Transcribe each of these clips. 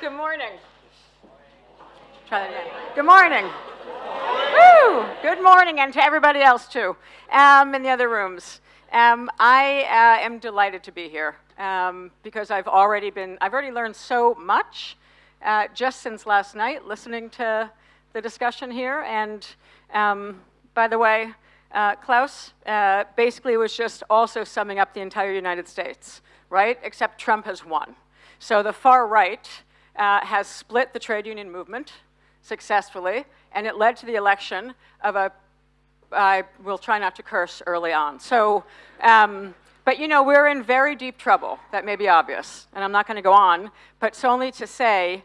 Good morning. Try that again. Good morning. Woo! Good morning, and to everybody else too, um, in the other rooms. Um, I uh, am delighted to be here um, because I've already been, I've already learned so much uh, just since last night listening to the discussion here. And um, by the way, uh, Klaus uh, basically was just also summing up the entire United States, right? Except Trump has won. So the far right uh, has split the trade union movement successfully, and it led to the election of a, I will try not to curse early on. So, um, but you know, we're in very deep trouble. That may be obvious, and I'm not going to go on, but it's only to say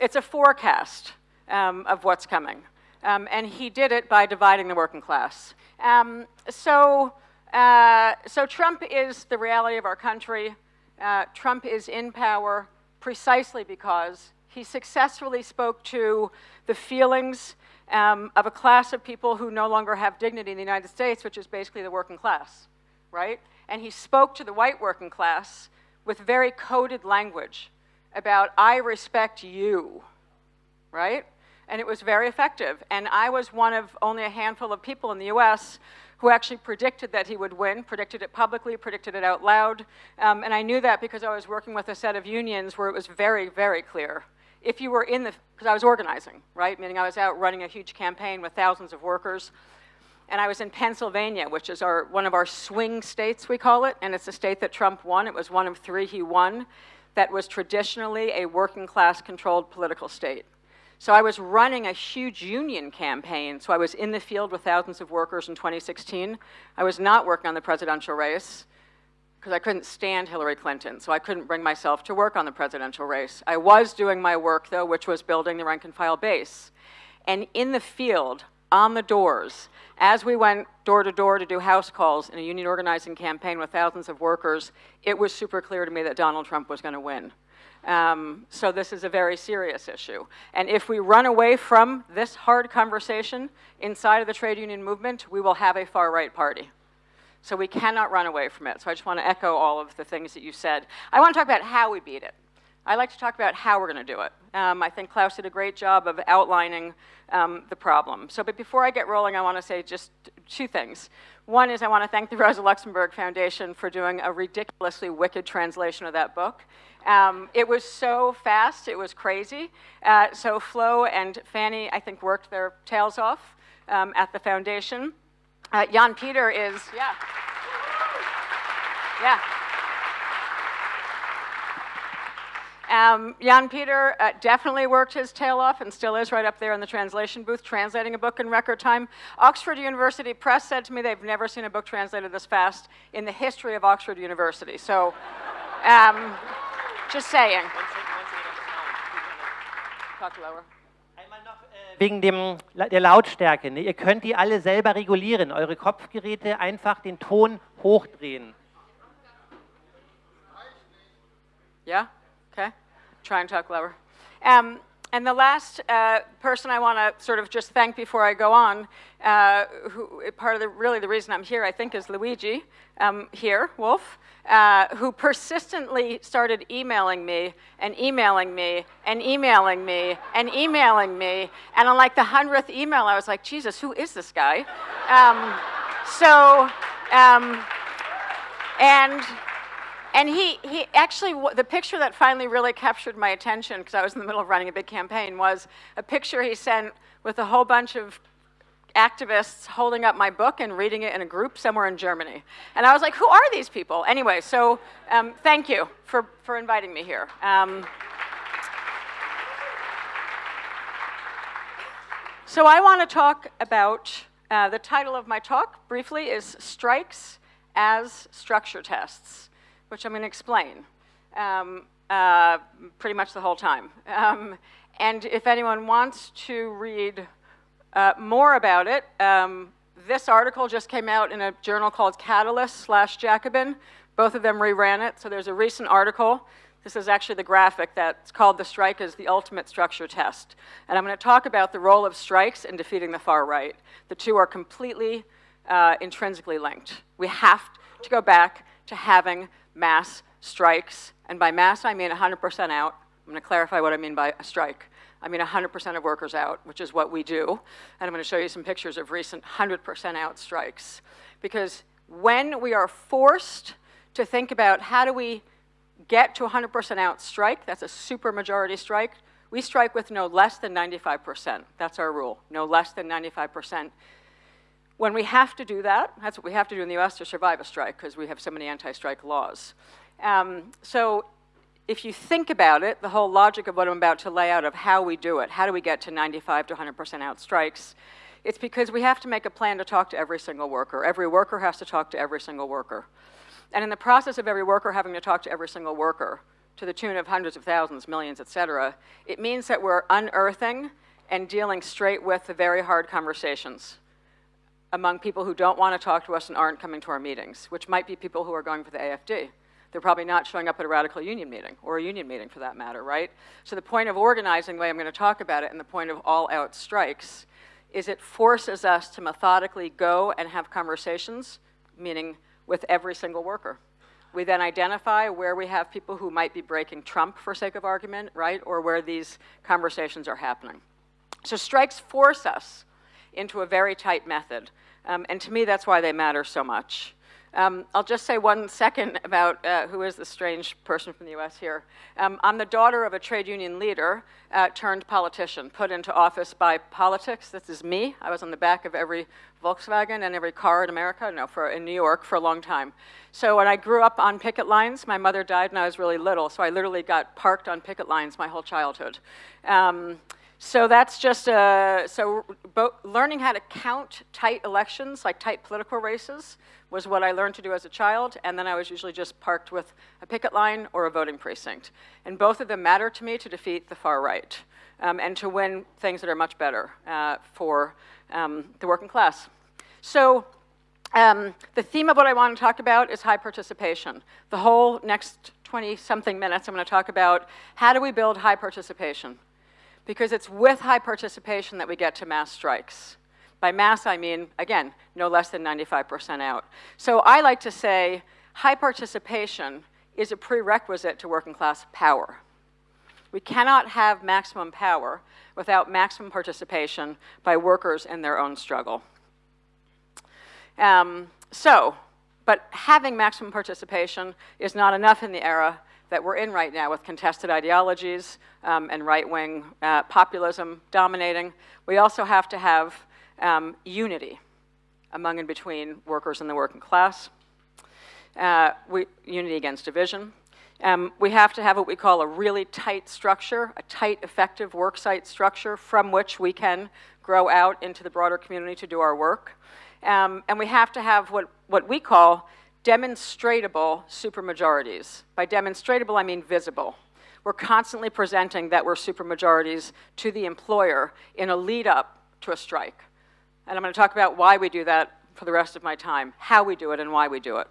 it's a forecast um, of what's coming. Um, and he did it by dividing the working class. Um, so, uh, so Trump is the reality of our country. Uh, Trump is in power precisely because he successfully spoke to the feelings um, of a class of people who no longer have dignity in the United States, which is basically the working class, right? And he spoke to the white working class with very coded language about, I respect you, right? And it was very effective. And I was one of only a handful of people in the US who actually predicted that he would win, predicted it publicly, predicted it out loud. Um, and I knew that because I was working with a set of unions where it was very, very clear. If you were in the, because I was organizing, right? Meaning I was out running a huge campaign with thousands of workers. And I was in Pennsylvania, which is our, one of our swing states, we call it. And it's a state that Trump won. It was one of three he won that was traditionally a working class controlled political state. So I was running a huge union campaign. So I was in the field with thousands of workers in 2016. I was not working on the presidential race because I couldn't stand Hillary Clinton. So I couldn't bring myself to work on the presidential race. I was doing my work, though, which was building the rank and file base. And in the field, on the doors, as we went door to door to do house calls in a union organizing campaign with thousands of workers, it was super clear to me that Donald Trump was going to win. Um, so this is a very serious issue. And if we run away from this hard conversation inside of the trade union movement, we will have a far-right party. So we cannot run away from it. So I just want to echo all of the things that you said. I want to talk about how we beat it. I like to talk about how we're going to do it. Um, I think Klaus did a great job of outlining um, the problem. So, but before I get rolling, I want to say just two things. One is I want to thank the Rosa Luxemburg Foundation for doing a ridiculously wicked translation of that book. Um, it was so fast, it was crazy. Uh, so Flo and Fanny, I think, worked their tails off um, at the foundation. Uh, Jan Peter is, yeah. Yeah. Um, Jan Peter uh, definitely worked his tail off and still is right up there in the translation booth translating a book in record time. Oxford University Press said to me they've never seen a book translated this fast in the history of Oxford University. So, um, just saying. Talk lower. wegen dem, der Lautstärke. Ne? Ihr könnt die alle selber regulieren. Eure Kopfgeräte einfach den Ton hochdrehen. Ja? Okay, try and talk lower. Um, and the last uh, person I want to sort of just thank before I go on, uh, who part of the really the reason I'm here, I think, is Luigi um, here, Wolf, uh, who persistently started emailing me and emailing me and emailing me and emailing me, and on like the hundredth email, I was like, Jesus, who is this guy? Um, so, um, and and he, he actually, the picture that finally really captured my attention, because I was in the middle of running a big campaign, was a picture he sent with a whole bunch of activists holding up my book and reading it in a group somewhere in Germany. And I was like, who are these people? Anyway, so um, thank you for, for inviting me here. Um, so I want to talk about, uh, the title of my talk briefly is Strikes as Structure Tests which I'm going to explain um, uh, pretty much the whole time. Um, and if anyone wants to read uh, more about it, um, this article just came out in a journal called Catalyst slash Jacobin. Both of them reran it, so there's a recent article. This is actually the graphic that's called The Strike is the Ultimate Structure Test. And I'm going to talk about the role of strikes in defeating the far right. The two are completely uh, intrinsically linked. We have to go back to having mass strikes, and by mass I mean 100% out, I'm going to clarify what I mean by a strike. I mean 100% of workers out, which is what we do. And I'm going to show you some pictures of recent 100% out strikes. Because when we are forced to think about how do we get to 100% out strike, that's a super majority strike, we strike with no less than 95%. That's our rule, no less than 95%. When we have to do that, that's what we have to do in the US to survive a strike because we have so many anti-strike laws. Um, so if you think about it, the whole logic of what I'm about to lay out of how we do it, how do we get to 95 to 100% out strikes, it's because we have to make a plan to talk to every single worker. Every worker has to talk to every single worker. And in the process of every worker having to talk to every single worker, to the tune of hundreds of thousands, millions, et cetera, it means that we're unearthing and dealing straight with the very hard conversations among people who don't want to talk to us and aren't coming to our meetings, which might be people who are going for the AFD. They're probably not showing up at a radical union meeting, or a union meeting for that matter, right? So the point of organizing, the way I'm going to talk about it, and the point of all-out strikes, is it forces us to methodically go and have conversations, meaning with every single worker. We then identify where we have people who might be breaking Trump for sake of argument, right, or where these conversations are happening. So strikes force us into a very tight method, um, and to me that's why they matter so much. Um, I'll just say one second about uh, who is the strange person from the US here. Um, I'm the daughter of a trade union leader uh, turned politician, put into office by politics. This is me. I was on the back of every Volkswagen and every car in America, no, for, in New York for a long time. So when I grew up on picket lines, my mother died when I was really little, so I literally got parked on picket lines my whole childhood. Um, so that's just, uh, so learning how to count tight elections, like tight political races, was what I learned to do as a child, and then I was usually just parked with a picket line or a voting precinct. And both of them matter to me to defeat the far right um, and to win things that are much better uh, for um, the working class. So um, the theme of what I want to talk about is high participation. The whole next 20-something minutes I'm going to talk about how do we build high participation because it's with high participation that we get to mass strikes. By mass, I mean, again, no less than 95% out. So I like to say high participation is a prerequisite to working class power. We cannot have maximum power without maximum participation by workers in their own struggle. Um, so, but having maximum participation is not enough in the era that we're in right now with contested ideologies um, and right-wing uh, populism dominating. We also have to have um, unity among and between workers and the working class, uh, we, unity against division. Um, we have to have what we call a really tight structure, a tight, effective worksite structure from which we can grow out into the broader community to do our work. Um, and we have to have what, what we call demonstratable supermajorities. By demonstratable, I mean visible. We're constantly presenting that we're supermajorities to the employer in a lead up to a strike. And I'm going to talk about why we do that for the rest of my time, how we do it and why we do it.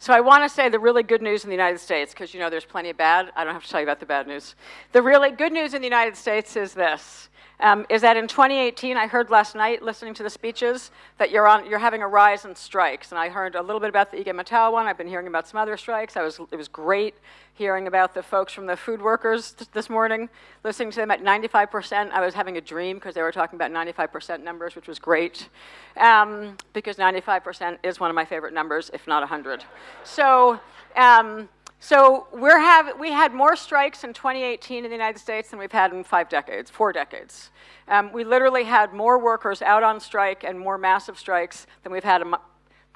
So I want to say the really good news in the United States, because you know there's plenty of bad. I don't have to tell you about the bad news. The really good news in the United States is this um, is that in 2018, I heard last night, listening to the speeches, that you're, on, you're having a rise in strikes. And I heard a little bit about the IG Metall one. I've been hearing about some other strikes. I was, it was great hearing about the folks from the food workers this morning, listening to them at 95%. I was having a dream because they were talking about 95% numbers, which was great, um, because 95% is one of my favorite numbers, if not 100. So, um, so we're have, we had more strikes in 2018 in the United States than we've had in five decades, four decades. Um, we literally had more workers out on strike and more massive strikes than we've had,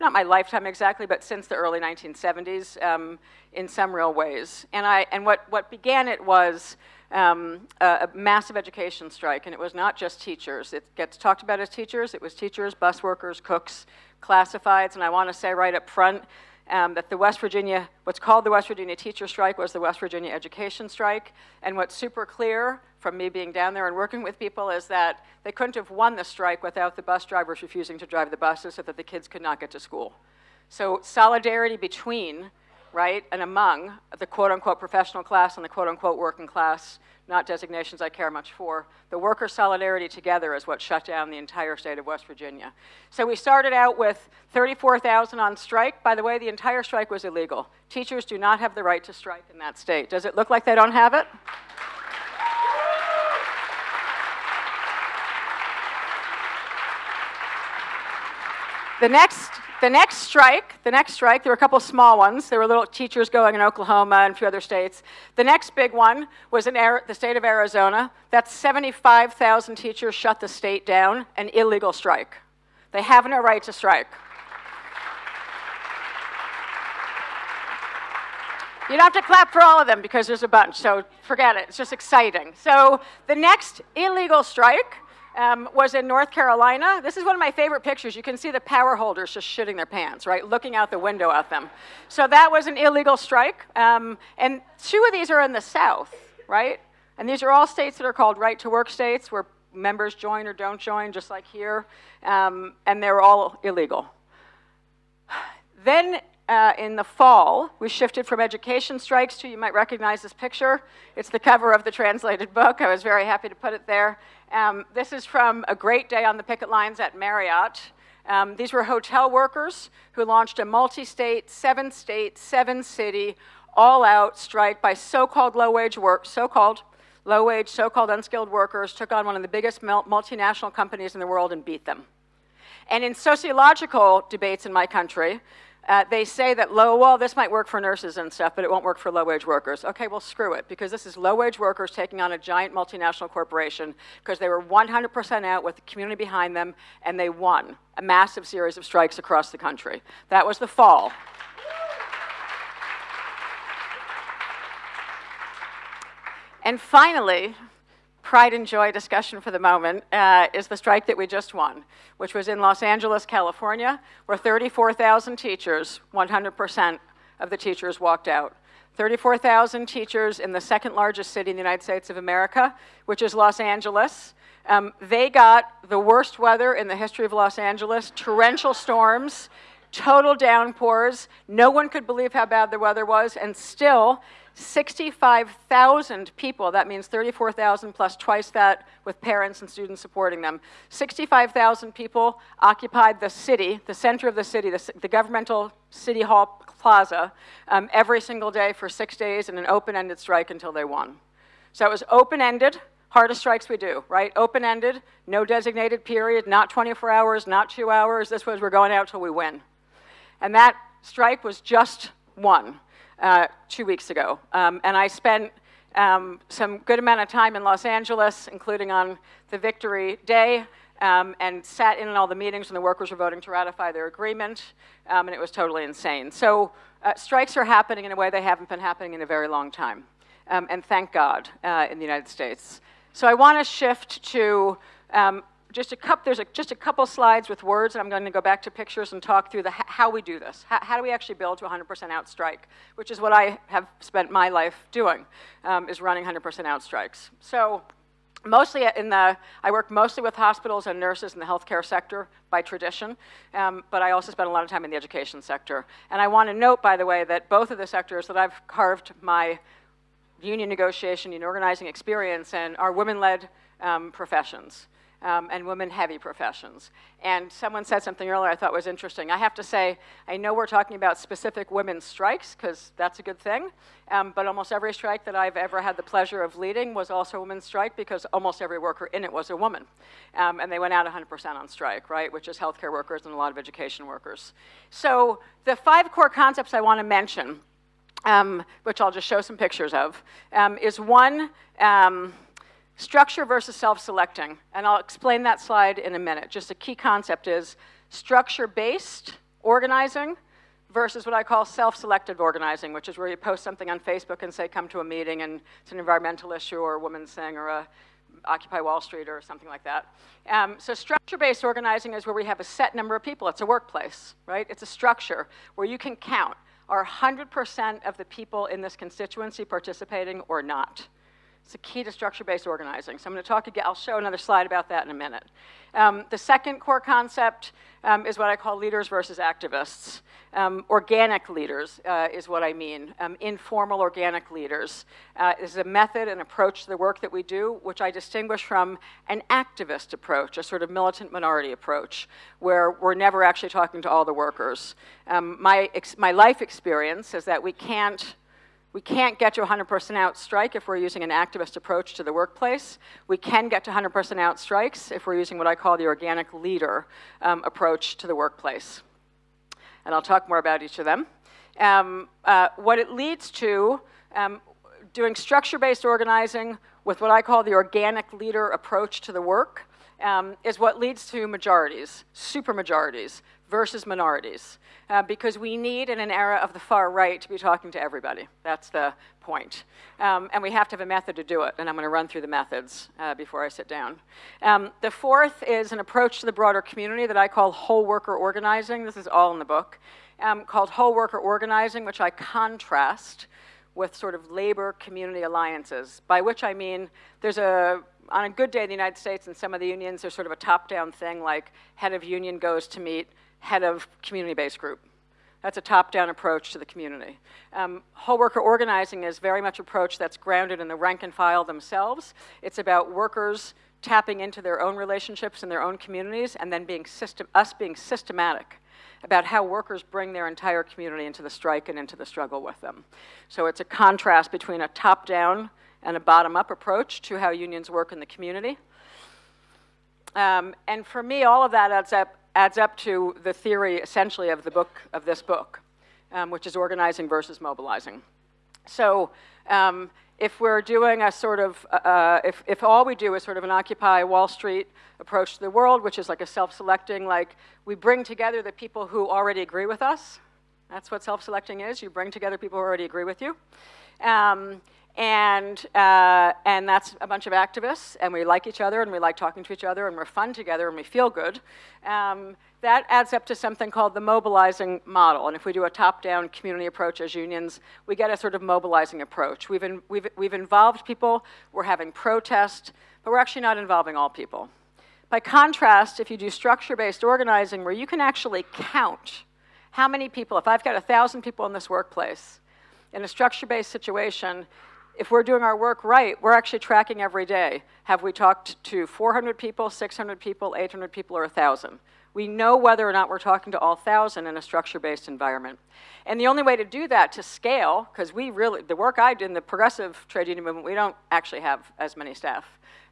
not my lifetime exactly, but since the early 1970s um, in some real ways. And, I, and what, what began it was um, a, a, massive education strike, and it was not just teachers. It gets talked about as teachers. It was teachers, bus workers, cooks, classifieds, and I want to say right up front, um, that the West Virginia, what's called the West Virginia teacher strike was the West Virginia education strike. And what's super clear from me being down there and working with people is that they couldn't have won the strike without the bus drivers refusing to drive the buses so that the kids could not get to school. So solidarity between right, and among the quote-unquote professional class and the quote-unquote working class, not designations I care much for. The worker solidarity together is what shut down the entire state of West Virginia. So we started out with 34,000 on strike. By the way, the entire strike was illegal. Teachers do not have the right to strike in that state. Does it look like they don't have it? The next, the next strike, the next strike, there were a couple small ones. There were little teachers going in Oklahoma and a few other states. The next big one was in the state of Arizona. That's 75,000 teachers shut the state down, an illegal strike. They have no right to strike. You don't have to clap for all of them because there's a bunch, so forget it. It's just exciting. So the next illegal strike um, was in North Carolina. This is one of my favorite pictures. You can see the power holders just shitting their pants, right, looking out the window at them. So that was an illegal strike. Um, and two of these are in the South, right? And these are all states that are called right to work states where members join or don't join, just like here. Um, and they're all illegal. Then uh, in the fall, we shifted from education strikes to, you might recognize this picture. It's the cover of the translated book. I was very happy to put it there. Um, this is from a great day on the picket lines at Marriott. Um, these were hotel workers who launched a multi-state, seven-state, seven-city, all-out strike by so-called low-wage work, so-called low-wage, so-called unskilled workers, took on one of the biggest multinational companies in the world and beat them. And in sociological debates in my country, uh, they say that low, well, this might work for nurses and stuff, but it won't work for low-wage workers. Okay, well, screw it, because this is low-wage workers taking on a giant multinational corporation because they were 100% out with the community behind them, and they won a massive series of strikes across the country. That was the fall. And finally, pride and joy discussion for the moment uh, is the strike that we just won, which was in Los Angeles, California, where 34,000 teachers, 100% of the teachers walked out. 34,000 teachers in the second largest city in the United States of America, which is Los Angeles. Um, they got the worst weather in the history of Los Angeles, torrential storms, total downpours. No one could believe how bad the weather was, and still 65,000 people, that means 34,000 plus twice that with parents and students supporting them. 65,000 people occupied the city, the center of the city, the, the governmental city hall plaza, um, every single day for six days in an open-ended strike until they won. So it was open-ended, hardest strikes we do, right? Open-ended, no designated period, not 24 hours, not two hours. This was we're going out till we win. And that strike was just one uh, two weeks ago. Um, and I spent um, some good amount of time in Los Angeles, including on the Victory Day, um, and sat in on all the meetings when the workers were voting to ratify their agreement, um, and it was totally insane. So uh, strikes are happening in a way they haven't been happening in a very long time, um, and thank God uh, in the United States. So I want to shift to um, just a couple, there's a, just a couple slides with words, and I'm going to go back to pictures and talk through the, how we do this. How, how do we actually build to 100% out strike, which is what I have spent my life doing, um, is running 100% out strikes. So mostly in the, I work mostly with hospitals and nurses in the healthcare sector by tradition, um, but I also spend a lot of time in the education sector. And I want to note, by the way, that both of the sectors that I've carved my union negotiation and organizing experience in are women-led um, professions um, and women-heavy professions. And someone said something earlier I thought was interesting. I have to say, I know we're talking about specific women's strikes, because that's a good thing, um, but almost every strike that I've ever had the pleasure of leading was also a women's strike, because almost every worker in it was a woman. Um, and they went out 100% on strike, right, which is healthcare workers and a lot of education workers. So the five core concepts I want to mention, um, which I'll just show some pictures of, um, is one, um, Structure versus self-selecting, and I'll explain that slide in a minute. Just a key concept is structure-based organizing versus what I call self-selective organizing, which is where you post something on Facebook and say, come to a meeting and it's an environmental issue or a women's thing or a Occupy Wall Street or something like that. Um, so structure-based organizing is where we have a set number of people. It's a workplace, right? It's a structure where you can count, are 100% of the people in this constituency participating or not? It's the key to structure-based organizing. So I'm going to talk again, I'll show another slide about that in a minute. Um, the second core concept um, is what I call leaders versus activists. Um, organic leaders uh, is what I mean, um, informal organic leaders. Uh, is a method and approach to the work that we do, which I distinguish from an activist approach, a sort of militant minority approach, where we're never actually talking to all the workers. Um, my, my life experience is that we can't we can't get to 100% out strike if we're using an activist approach to the workplace. We can get to 100% out strikes if we're using what I call the organic leader um, approach to the workplace. And I'll talk more about each of them. Um, uh, what it leads to, um, doing structure-based organizing with what I call the organic leader approach to the work, um, is what leads to majorities, supermajorities, versus minorities, uh, because we need, in an era of the far right, to be talking to everybody. That's the point. Um, and we have to have a method to do it, and I'm going to run through the methods uh, before I sit down. Um, the fourth is an approach to the broader community that I call whole worker organizing. This is all in the book, um, called whole worker organizing, which I contrast with sort of labor community alliances, by which I mean there's a on a good day in the United States and some of the unions, there's sort of a top-down thing like head of union goes to meet head of community-based group. That's a top-down approach to the community. Um, whole worker organizing is very much approach that's grounded in the rank and file themselves. It's about workers tapping into their own relationships and their own communities and then being system, us being systematic about how workers bring their entire community into the strike and into the struggle with them. So it's a contrast between a top-down and a bottom-up approach to how unions work in the community. Um, and for me, all of that adds up adds up to the theory essentially of the book of this book, um, which is organizing versus mobilizing. So um, if we're doing a sort of, uh, uh, if, if all we do is sort of an Occupy Wall Street approach to the world, which is like a self-selecting, like we bring together the people who already agree with us. That's what self-selecting is. You bring together people who already agree with you. Um, and, uh, and that's a bunch of activists, and we like each other, and we like talking to each other, and we're fun together, and we feel good. Um, that adds up to something called the mobilizing model. And if we do a top-down community approach as unions, we get a sort of mobilizing approach. We've, in, we've, we've involved people, we're having protest, but we're actually not involving all people. By contrast, if you do structure-based organizing where you can actually count how many people, if I've got 1,000 people in this workplace, in a structure-based situation, if we're doing our work right, we're actually tracking every day. Have we talked to 400 people, 600 people, 800 people, or 1,000? We know whether or not we're talking to all 1,000 in a structure-based environment. And the only way to do that to scale, because we really, the work I did in the progressive trade union movement, we don't actually have as many staff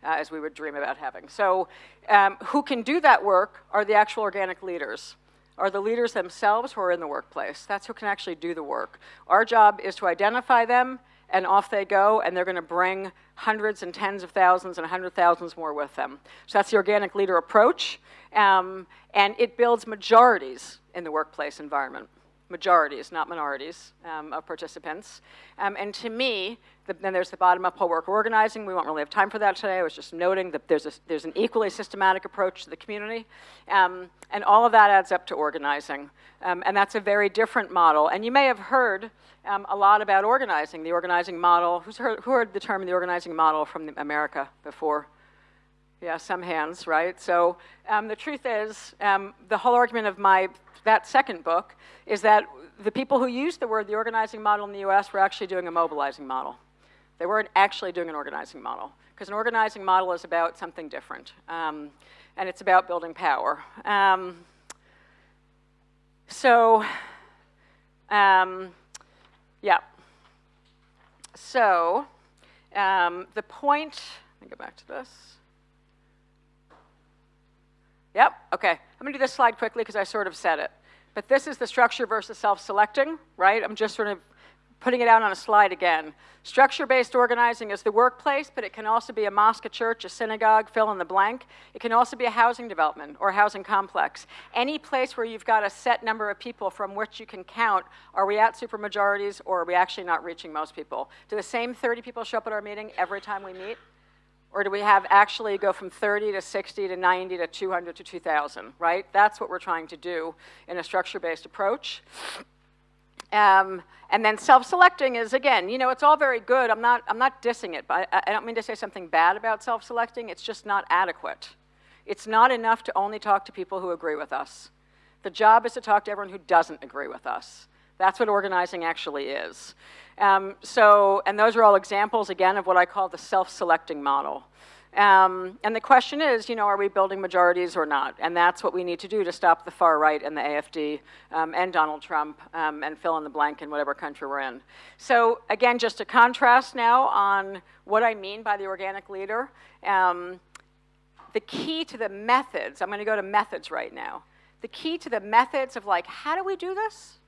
uh, as we would dream about having. So um, who can do that work are the actual organic leaders are the leaders themselves who are in the workplace. That's who can actually do the work. Our job is to identify them, and off they go, and they're going to bring hundreds and tens of thousands and hundred thousands more with them. So that's the organic leader approach, um, and it builds majorities in the workplace environment. Majorities, not minorities, um, of participants. Um, and to me, the, then there's the bottom-up whole work organizing. We won't really have time for that today. I was just noting that there's, a, there's an equally systematic approach to the community. Um, and all of that adds up to organizing. Um, and that's a very different model. And you may have heard um, a lot about organizing, the organizing model. Who's heard, who heard the term the organizing model from America before? Yeah, some hands, right? So um, the truth is, um, the whole argument of my, that second book is that the people who used the word the organizing model in the US were actually doing a mobilizing model. They weren't actually doing an organizing model, because an organizing model is about something different, um, and it's about building power. Um, so, um, yeah. So, um, the point, let me go back to this. Yep, okay. I'm gonna do this slide quickly because I sort of said it. But this is the structure versus self-selecting, right? I'm just sort of putting it out on a slide again. Structure-based organizing is the workplace, but it can also be a mosque, a church, a synagogue, fill in the blank. It can also be a housing development or a housing complex. Any place where you've got a set number of people from which you can count, are we at supermajorities or are we actually not reaching most people? Do the same 30 people show up at our meeting every time we meet? Or do we have actually go from 30 to 60 to 90 to 200 to 2,000, right? That's what we're trying to do in a structure-based approach. Um, and then self-selecting is again, you know, it's all very good. I'm not, I'm not dissing it, but I, I don't mean to say something bad about self-selecting. It's just not adequate. It's not enough to only talk to people who agree with us. The job is to talk to everyone who doesn't agree with us. That's what organizing actually is. Um, so, and those are all examples, again, of what I call the self-selecting model. Um, and the question is, you know, are we building majorities or not? And that's what we need to do to stop the far right and the AFD um, and Donald Trump um, and fill in the blank in whatever country we're in. So again, just to contrast now on what I mean by the organic leader, um, the key to the methods, I'm going to go to methods right now. The key to the methods of like, how do we do this?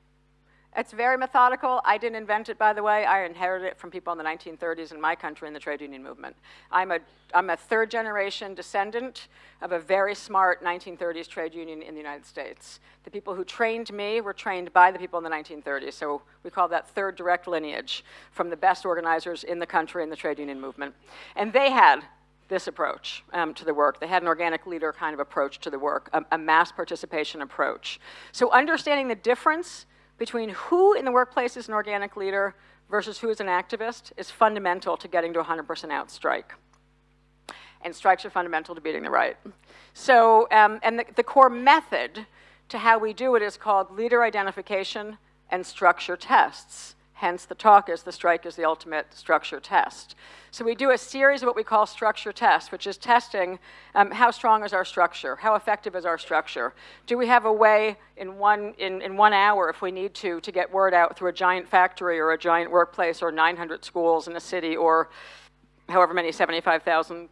It's very methodical. I didn't invent it, by the way. I inherited it from people in the 1930s in my country in the trade union movement. I'm a, I'm a third generation descendant of a very smart 1930s trade union in the United States. The people who trained me were trained by the people in the 1930s, so we call that third direct lineage from the best organizers in the country in the trade union movement. And they had this approach um, to the work. They had an organic leader kind of approach to the work, a, a mass participation approach. So understanding the difference between who in the workplace is an organic leader versus who is an activist is fundamental to getting to 100% out strike. And strikes are fundamental to beating the right. So, um, and the, the core method to how we do it is called leader identification and structure tests. Hence, the talk is the strike is the ultimate structure test. So we do a series of what we call structure tests, which is testing um, how strong is our structure, how effective is our structure. Do we have a way in one, in, in one hour, if we need to, to get word out through a giant factory or a giant workplace or 900 schools in a city or however many 75,000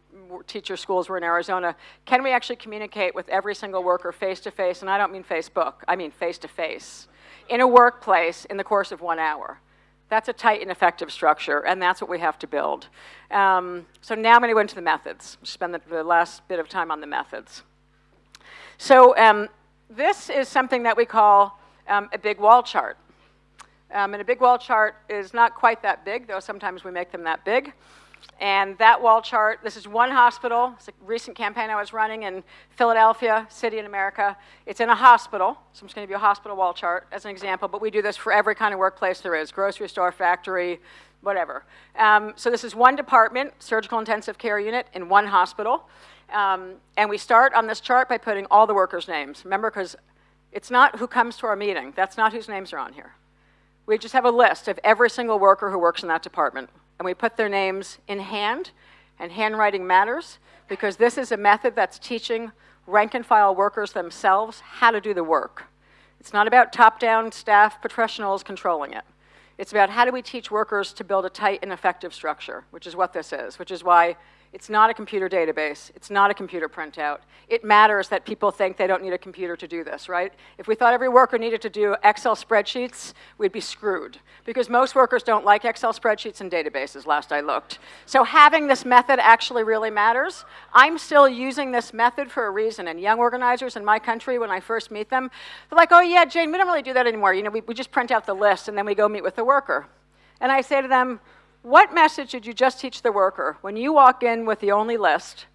teacher schools were in Arizona, can we actually communicate with every single worker face to face? And I don't mean Facebook, I mean face to face in a workplace in the course of one hour. That's a tight and effective structure, and that's what we have to build. Um, so now I'm going to go into the methods. Spend the, the, last bit of time on the methods. So um, this is something that we call um, a big wall chart. Um, and a big wall chart is not quite that big, though sometimes we make them that big. And that wall chart, this is one hospital. It's a recent campaign I was running in Philadelphia, city in America. It's in a hospital, so I'm just going to give you a hospital wall chart as an example, but we do this for every kind of workplace there is, grocery store, factory, whatever. Um, so this is one department, surgical intensive care unit in one hospital. Um, and we start on this chart by putting all the workers' names. Remember, because it's not who comes to our meeting. That's not whose names are on here. We just have a list of every single worker who works in that department and we put their names in hand, and handwriting matters because this is a method that's teaching rank and file workers themselves how to do the work. It's not about top-down staff professionals controlling it. It's about how do we teach workers to build a tight and effective structure, which is what this is, which is why it's not a computer database. It's not a computer printout. It matters that people think they don't need a computer to do this, right? If we thought every worker needed to do Excel spreadsheets, we'd be screwed because most workers don't like Excel spreadsheets and databases, last I looked. So having this method actually really matters. I'm still using this method for a reason, and young organizers in my country, when I first meet them, they're like, oh yeah, Jane, we don't really do that anymore. You know, we, we just print out the list and then we go meet with the worker. And I say to them, what message did you just teach the worker when you walk in with the only list,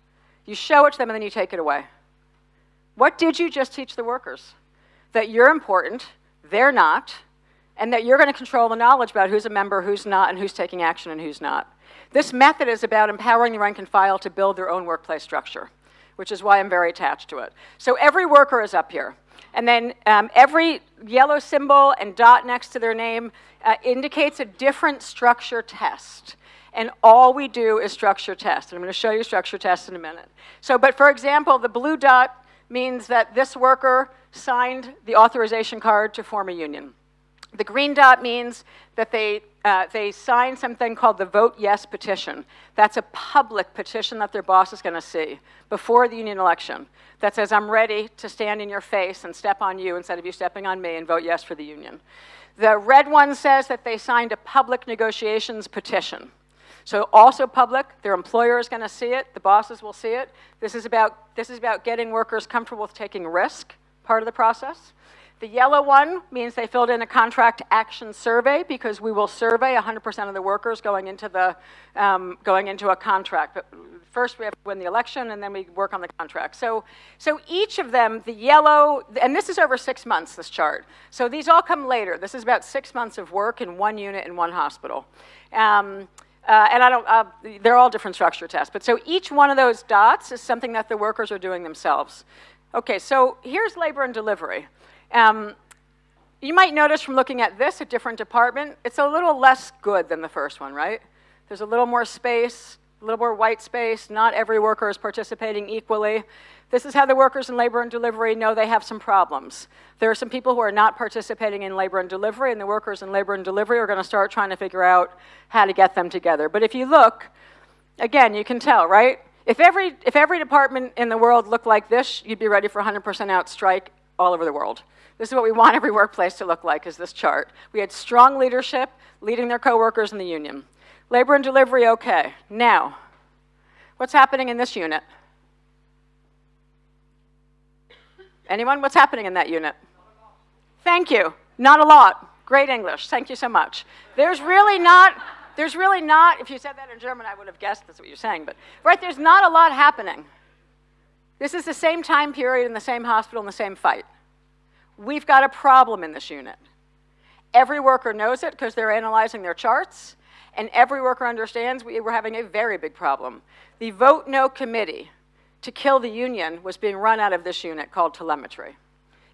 you show it to them, and then you take it away? What did you just teach the workers? That you're important, they're not, and that you're going to control the knowledge about who's a member, who's not, and who's taking action and who's not. This method is about empowering the rank and file to build their own workplace structure, which is why I'm very attached to it. So every worker is up here. And then um, every yellow symbol and dot next to their name uh, indicates a different structure test. And all we do is structure test. And I'm going to show you structure test in a minute. So, but for example, the blue dot means that this worker signed the authorization card to form a union. The green dot means that they, uh, they signed something called the Vote Yes petition. That's a public petition that their boss is going to see before the union election that says, I'm ready to stand in your face and step on you instead of you stepping on me and vote yes for the union. The red one says that they signed a public negotiations petition. So also public, their employer is going to see it, the bosses will see it. This is, about, this is about getting workers comfortable with taking risk, part of the process. The yellow one means they filled in a contract action survey because we will survey 100% of the workers going into the um, going into a contract. But first we have to win the election and then we work on the contract. So, so each of them, the yellow, and this is over six months, this chart. So these all come later. This is about six months of work in one unit in one hospital. Um, uh, and I don't, uh, they're all different structure tests. But so each one of those dots is something that the workers are doing themselves. Okay, so here's labor and delivery. Um, you might notice from looking at this, a different department, it's a little less good than the first one, right? There's a little more space, a little more white space. Not every worker is participating equally. This is how the workers in labor and delivery know they have some problems. There are some people who are not participating in labor and delivery, and the workers in labor and delivery are going to start trying to figure out how to get them together. But if you look, again, you can tell, right? If every, if every department in the world looked like this, you'd be ready for 100% out strike all over the world. This is what we want every workplace to look like, is this chart. We had strong leadership leading their coworkers in the union. Labor and delivery, okay. Now, what's happening in this unit? Anyone? What's happening in that unit? Thank you. Not a lot. Great English. Thank you so much. There's really not, there's really not, if you said that in German, I would have guessed that's what you're saying, but, right, there's not a lot happening. This is the same time period in the same hospital in the same fight. We've got a problem in this unit. Every worker knows it because they're analyzing their charts, and every worker understands we were having a very big problem. The Vote No Committee, to kill the union was being run out of this unit called telemetry.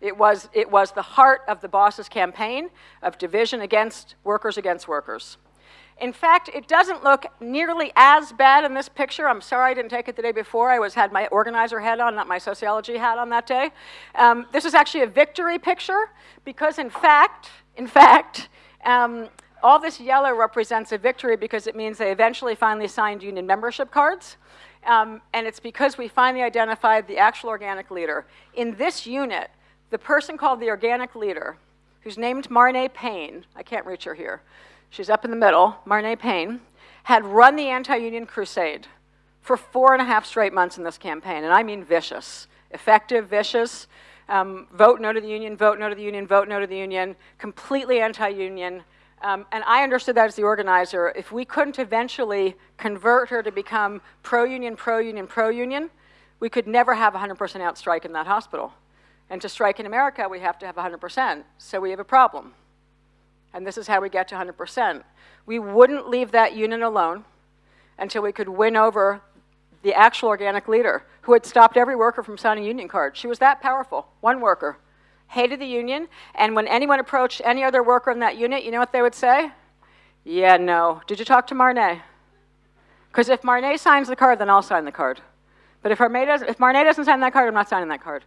It was, it was the heart of the boss's campaign of division against workers against workers. In fact, it doesn't look nearly as bad in this picture. I'm sorry I didn't take it the day before. I was had my organizer hat on, not my sociology hat on that day. Um, this is actually a victory picture because, in fact, in fact, um, all this yellow represents a victory because it means they eventually finally signed union membership cards. Um, and it's because we finally identified the actual organic leader. In this unit, the person called the organic leader, who's named Marne Payne, I can't reach her here, she's up in the middle, Marne Payne, had run the anti-union crusade for four and a half straight months in this campaign, and I mean vicious, effective, vicious, um, vote no to the union, vote no to the union, vote no to the union, completely anti-union, um, and I understood that as the organizer. If we couldn't eventually convert her to become pro-union, pro-union, pro-union, we could never have 100% out strike in that hospital. And to strike in America, we have to have 100%. So we have a problem. And this is how we get to 100%. We wouldn't leave that union alone until we could win over the actual organic leader who had stopped every worker from signing union cards. She was that powerful, one worker hated the union, and when anyone approached any other worker in that unit, you know what they would say? Yeah, no. Did you talk to Marne? Because if Marne signs the card, then I'll sign the card. But if if Marne doesn't sign that card, I'm not signing that card.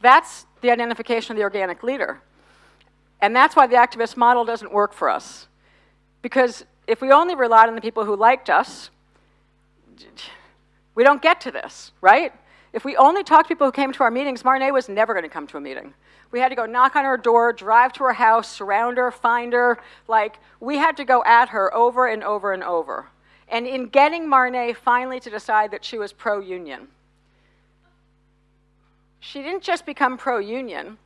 That's the identification of the organic leader. And that's why the activist model doesn't work for us. Because if we only relied on the people who liked us, we don't get to this, right? If we only talked to people who came to our meetings, Marne was never going to come to a meeting. We had to go knock on her door, drive to her house, surround her, find her. Like, we had to go at her over and over and over. And in getting Marne finally to decide that she was pro-union, she didn't just become pro-union.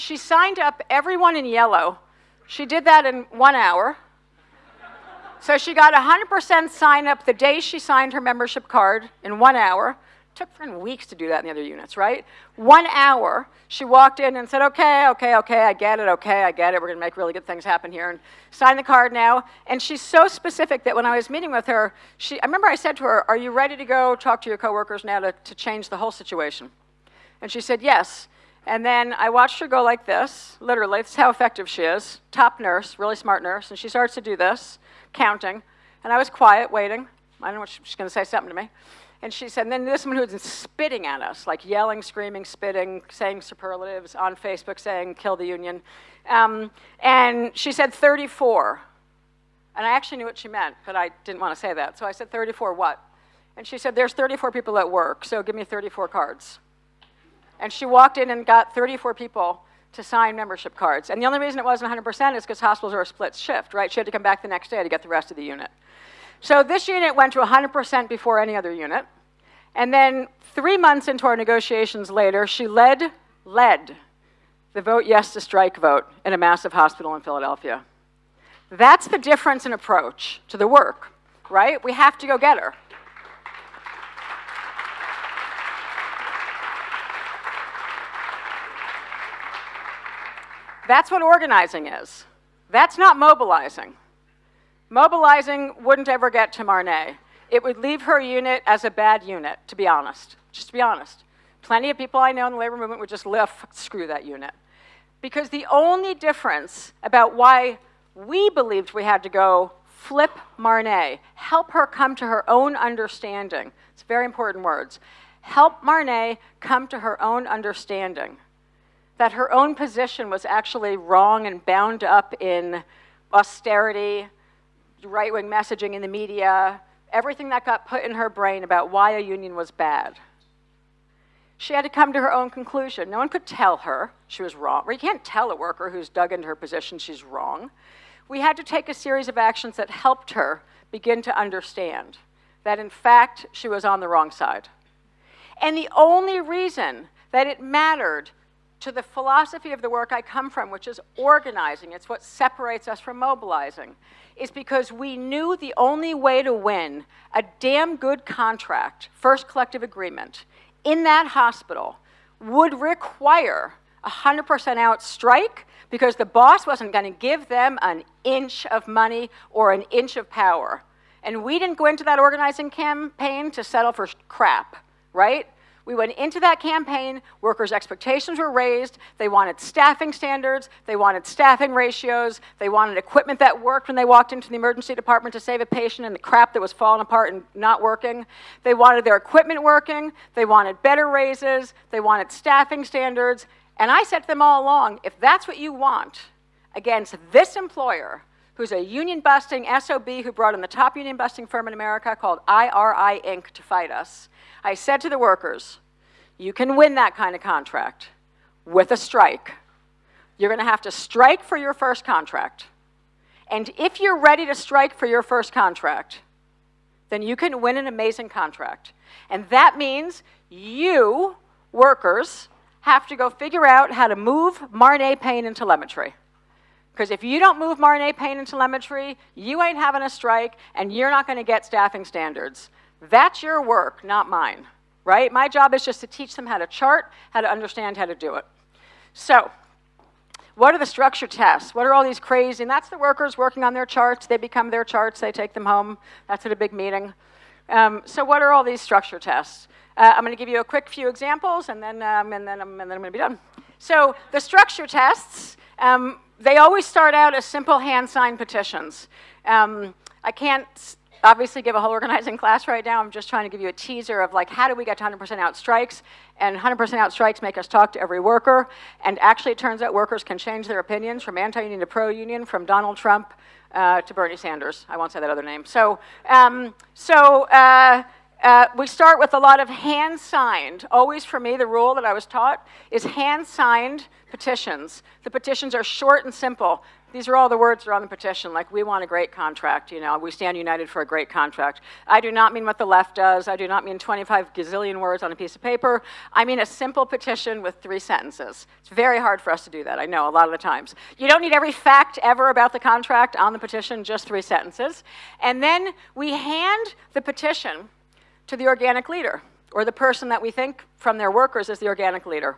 She signed up everyone in yellow. She did that in one hour. So she got 100% sign up the day she signed her membership card in one hour It took friend weeks to do that in the other units, right? One hour, she walked in and said, okay, okay, okay, I get it, okay, I get it, we're gonna make really good things happen here, and sign the card now. And she's so specific that when I was meeting with her, she, I remember I said to her, are you ready to go talk to your coworkers now to, to change the whole situation? And she said, yes. And then I watched her go like this, literally, that's how effective she is, top nurse, really smart nurse, and she starts to do this, counting, and I was quiet, waiting. I don't know what she's gonna say something to me. And she said, and then this one who's spitting at us, like yelling, screaming, spitting, saying superlatives on Facebook, saying, kill the union. Um, and she said 34. And I actually knew what she meant, but I didn't want to say that. So I said, 34 what? And she said, there's 34 people at work, so give me 34 cards. And she walked in and got 34 people to sign membership cards. And the only reason it wasn't 100% is because hospitals are a split shift, right? She had to come back the next day to get the rest of the unit. So this unit went to 100% before any other unit. And then three months into our negotiations later, she led, led the vote yes to strike vote in a massive hospital in Philadelphia. That's the difference in approach to the work, right? We have to go get her. That's what organizing is. That's not mobilizing. Mobilizing wouldn't ever get to Marnay. It would leave her unit as a bad unit, to be honest. Just to be honest. Plenty of people I know in the labor movement would just lift, screw that unit. Because the only difference about why we believed we had to go flip Marnay, help her come to her own understanding. It's very important words. Help Marnay come to her own understanding that her own position was actually wrong and bound up in austerity, right wing messaging in the media, everything that got put in her brain about why a union was bad. She had to come to her own conclusion. No one could tell her she was wrong. Or you can't tell a worker who's dug into her position she's wrong. We had to take a series of actions that helped her begin to understand that, in fact, she was on the wrong side. And the only reason that it mattered to the philosophy of the work I come from, which is organizing, it's what separates us from mobilizing, is because we knew the only way to win a damn good contract, first collective agreement, in that hospital would require a 100% out strike because the boss wasn't going to give them an inch of money or an inch of power. And we didn't go into that organizing campaign to settle for crap, right? We went into that campaign, workers' expectations were raised, they wanted staffing standards, they wanted staffing ratios, they wanted equipment that worked when they walked into the emergency department to save a patient and the crap that was falling apart and not working. They wanted their equipment working, they wanted better raises, they wanted staffing standards. And I said to them all along, if that's what you want against this employer, who's a union busting SOB who brought in the top union busting firm in America called IRI Inc. to fight us, I said to the workers, you can win that kind of contract with a strike. You're going to have to strike for your first contract. And if you're ready to strike for your first contract, then you can win an amazing contract. And that means you, workers, have to go figure out how to move Marnay pain and telemetry. Because if you don't move Marnay pain and telemetry, you ain't having a strike and you're not going to get staffing standards. That's your work, not mine, right? My job is just to teach them how to chart, how to understand how to do it. So, what are the structure tests? What are all these crazy, and that's the workers working on their charts. They become their charts, they take them home. That's at a big meeting. Um, so what are all these structure tests? Uh, I'm going to give you a quick few examples, and then, um, and then, and then I'm going to be done. So the structure tests, um, they always start out as simple hand signed petitions. Um, I can't obviously give a whole organizing class right now. I'm just trying to give you a teaser of like how do we get to 100% out strikes? And 100% out strikes make us talk to every worker. And actually, it turns out workers can change their opinions from anti-union to pro-union, from Donald Trump uh, to Bernie Sanders. I won't say that other name. So, um, so. Uh, uh, we start with a lot of hand signed. Always for me, the rule that I was taught is hand signed petitions. The petitions are short and simple. These are all the words that are on the petition, like we want a great contract, you know, we stand united for a great contract. I do not mean what the left does. I do not mean 25 gazillion words on a piece of paper. I mean a simple petition with three sentences. It's very hard for us to do that, I know, a lot of the times. You don't need every fact ever about the contract on the petition, just three sentences. And then we hand the petition to the organic leader, or the person that we think from their workers is the organic leader.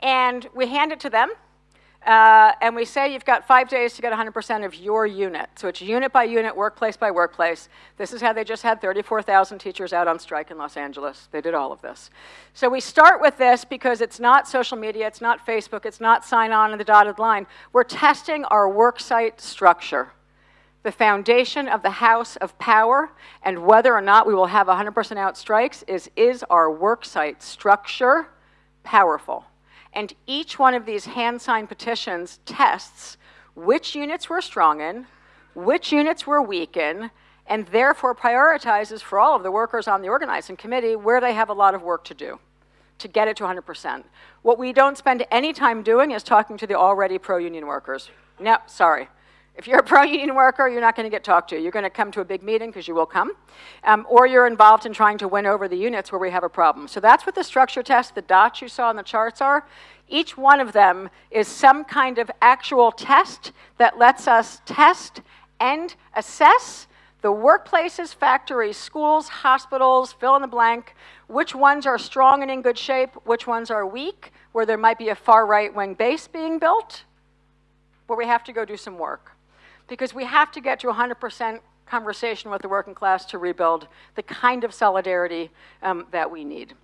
And we hand it to them, uh, and we say you've got five days to get 100% of your unit. So it's unit by unit, workplace by workplace. This is how they just had 34,000 teachers out on strike in Los Angeles. They did all of this. So we start with this because it's not social media, it's not Facebook, it's not sign on in the dotted line. We're testing our worksite structure the foundation of the house of power and whether or not we will have 100% out strikes is is our worksite structure powerful? And each one of these hand signed petitions tests which units we're strong in, which units we're weak in, and therefore prioritizes for all of the workers on the organizing committee where they have a lot of work to do to get it to 100%. What we don't spend any time doing is talking to the already pro union workers. No, sorry. If you're a pro-union worker, you're not going to get talked to. You're going to come to a big meeting, because you will come, um, or you're involved in trying to win over the units where we have a problem. So that's what the structure test, the dots you saw on the charts are. Each one of them is some kind of actual test that lets us test and assess the workplaces, factories, schools, hospitals, fill in the blank, which ones are strong and in good shape, which ones are weak, where there might be a far right wing base being built, where we have to go do some work. Because we have to get to 100% conversation with the working class to rebuild the kind of solidarity um, that we need.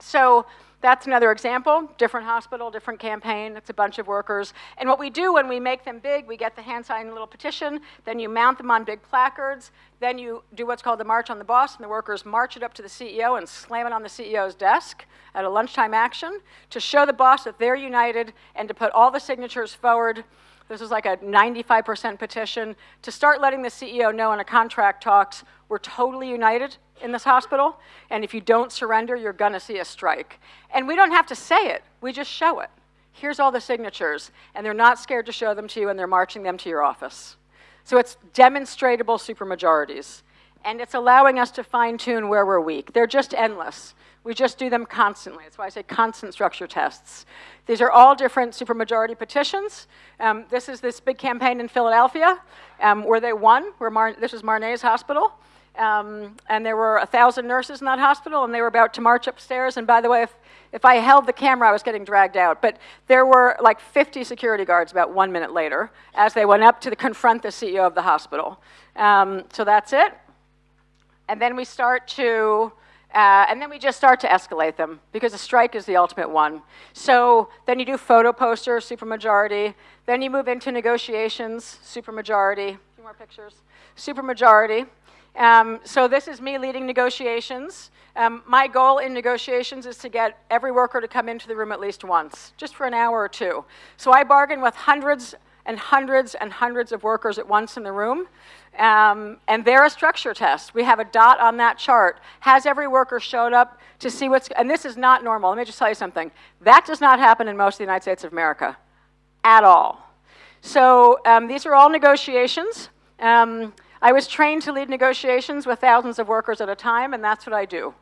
So that's another example, different hospital, different campaign, it's a bunch of workers. And what we do when we make them big, we get the hand signed little petition, then you mount them on big placards, then you do what's called the March on the Boss, and the workers march it up to the CEO and slam it on the CEO's desk at a lunchtime action to show the boss that they're united and to put all the signatures forward this is like a 95% petition to start letting the CEO know in a contract talks, we're totally united in this hospital, and if you don't surrender, you're gonna see a strike. And we don't have to say it, we just show it. Here's all the signatures, and they're not scared to show them to you, and they're marching them to your office. So it's demonstratable supermajorities, and it's allowing us to fine tune where we're weak. They're just endless. We just do them constantly. That's why I say constant structure tests. These are all different supermajority petitions. Um, this is this big campaign in Philadelphia um, where they won. Where Mar this was Marnay's hospital. Um, and there were a thousand nurses in that hospital, and they were about to march upstairs. And by the way, if, if I held the camera, I was getting dragged out. But there were like 50 security guards about one minute later as they went up to confront the CEO of the hospital. Um, so that's it. And then we start to uh, and then we just start to escalate them because a strike is the ultimate one. So then you do photo posters, supermajority. Then you move into negotiations, supermajority. A few more pictures. Supermajority. Um, so this is me leading negotiations. Um, my goal in negotiations is to get every worker to come into the room at least once, just for an hour or two. So I bargain with hundreds and hundreds and hundreds of workers at once in the room. Um, and they're a structure test. We have a dot on that chart. Has every worker showed up to see what's, and this is not normal. Let me just tell you something. That does not happen in most of the United States of America at all. So um, these are all negotiations. Um, I was trained to lead negotiations with thousands of workers at a time, and that's what I do.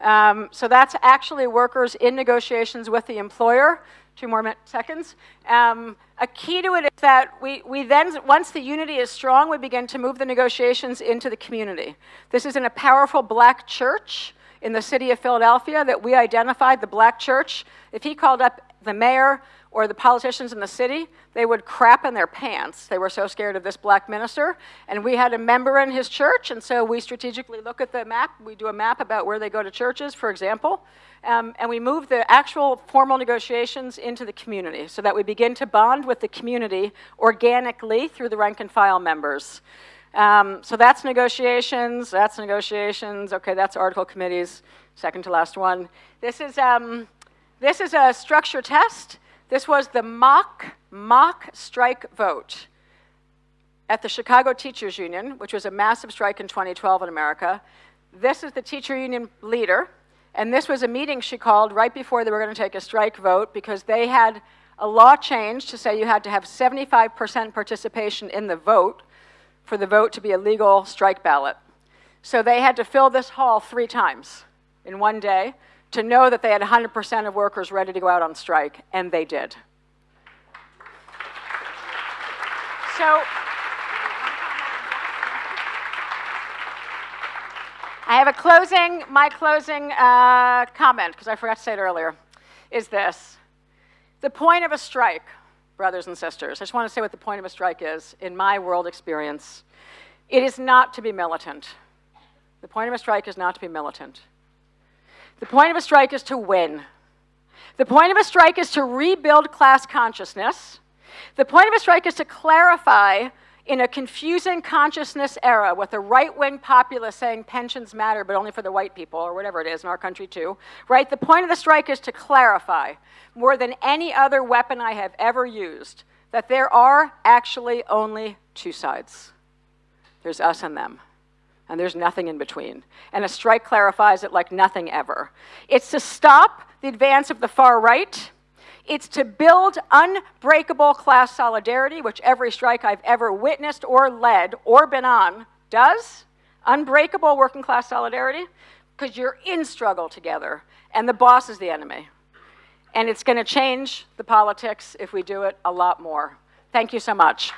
Um, so that's actually workers in negotiations with the employer two more seconds. Um, a key to it is that we, we then, once the unity is strong, we begin to move the negotiations into the community. This is in a powerful black church in the city of Philadelphia that we identified, the black church. If he called up the mayor or the politicians in the city, they would crap in their pants. They were so scared of this black minister. And we had a member in his church, and so we strategically look at the map. We do a map about where they go to churches, for example. Um, and we move the actual formal negotiations into the community so that we begin to bond with the community organically through the rank and file members. Um, so that's negotiations, that's negotiations, okay, that's article committees, second to last one. This is, um, this is a structure test. This was the mock, mock strike vote at the Chicago Teachers Union, which was a massive strike in 2012 in America. This is the teacher union leader, and this was a meeting she called right before they were going to take a strike vote because they had a law change to say you had to have 75% participation in the vote for the vote to be a legal strike ballot. So they had to fill this hall three times in one day to know that they had 100% of workers ready to go out on strike, and they did. So I have a closing, my closing uh, comment, because I forgot to say it earlier, is this. The point of a strike, brothers and sisters, I just want to say what the point of a strike is in my world experience. It is not to be militant. The point of a strike is not to be militant. The point of a strike is to win. The point of a strike is to rebuild class consciousness. The point of a strike is to clarify in a confusing consciousness era with a right-wing populace saying pensions matter but only for the white people or whatever it is in our country too, right? The point of the strike is to clarify more than any other weapon I have ever used that there are actually only two sides. There's us and them and there's nothing in between. And a strike clarifies it like nothing ever. It's to stop the advance of the far right It's to build unbreakable class solidarity, which every strike I've ever witnessed or led or been on does. Unbreakable working class solidarity, because you're in struggle together, and the boss is the enemy. And it's going to change the politics if we do it a lot more. Thank you so much.